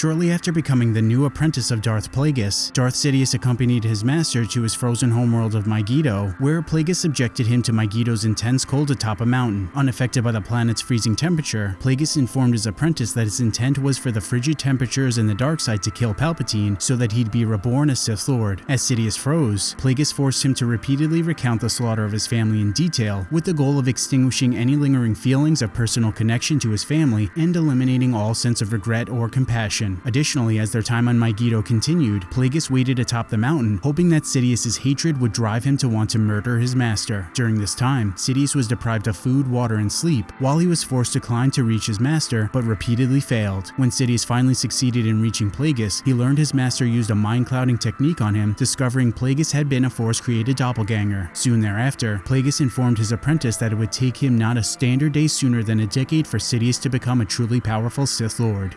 Shortly after becoming the new apprentice of Darth Plagueis, Darth Sidious accompanied his master to his frozen homeworld of Mygeeto, where Plagueis subjected him to Mygeeto's intense cold atop a mountain. Unaffected by the planet's freezing temperature, Plagueis informed his apprentice that his intent was for the frigid temperatures and the dark side to kill Palpatine so that he'd be reborn as Sith Lord. As Sidious froze, Plagueis forced him to repeatedly recount the slaughter of his family in detail, with the goal of extinguishing any lingering feelings of personal connection to his family and eliminating all sense of regret or compassion. Additionally, as their time on Mygeeto continued, Plagueis waited atop the mountain, hoping that Sidious's hatred would drive him to want to murder his master. During this time, Sidious was deprived of food, water, and sleep, while he was forced to climb to reach his master, but repeatedly failed. When Sidious finally succeeded in reaching Plagueis, he learned his master used a mind clouding technique on him, discovering Plagueis had been a Force-created doppelganger. Soon thereafter, Plagueis informed his apprentice that it would take him not a standard day sooner than a decade for Sidious to become a truly powerful Sith Lord.